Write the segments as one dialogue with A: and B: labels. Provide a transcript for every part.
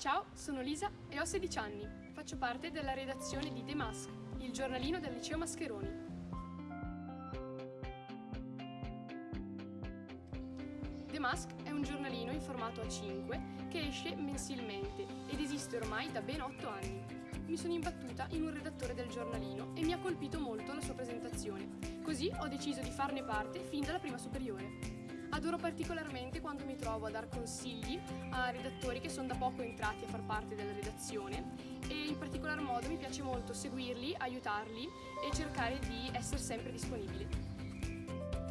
A: Ciao, sono Lisa e ho 16 anni. Faccio parte della redazione di The Mask, il giornalino del liceo Mascheroni. The Mask è un giornalino in formato A5 che esce mensilmente ed esiste ormai da ben 8 anni. Mi sono imbattuta in un redattore del giornalino e mi ha colpito molto la sua presentazione. Così ho deciso di farne parte fin dalla prima superiore. Adoro particolarmente quando mi trovo a dar consigli a redattori che sono da poco entrati a far parte della redazione e in particolar modo mi piace molto seguirli, aiutarli e cercare di essere sempre disponibile.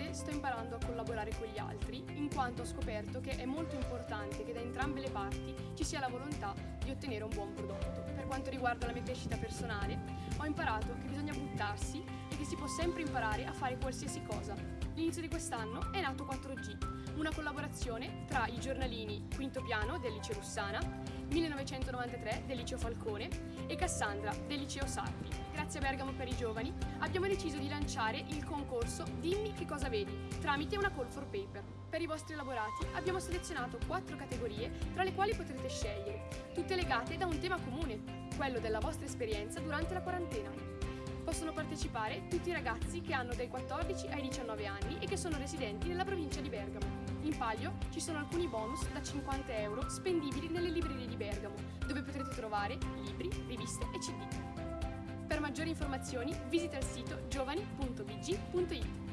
A: Sto imparando a collaborare con gli altri in quanto ho scoperto che è molto importante che da entrambe le parti ci sia la volontà di ottenere un buon prodotto. Per quanto riguarda la mia crescita personale, ho imparato che bisogna buttarsi che si può sempre imparare a fare qualsiasi cosa, L'inizio di quest'anno è nato 4G, una collaborazione tra i giornalini Quinto Piano del Liceo Russana, 1993 del Liceo Falcone e Cassandra del Liceo Sarpi. Grazie a Bergamo per i giovani abbiamo deciso di lanciare il concorso Dimmi che cosa vedi tramite una call for paper. Per i vostri elaborati abbiamo selezionato quattro categorie tra le quali potrete scegliere, tutte legate da un tema comune, quello della vostra esperienza durante la quarantena. Possono partecipare tutti i ragazzi che hanno dai 14 ai 19 anni e che sono residenti nella provincia di Bergamo. In palio ci sono alcuni bonus da 50 euro spendibili nelle librerie di Bergamo, dove potrete trovare libri, riviste e CD. Per maggiori informazioni visita il sito giovani.bg.it.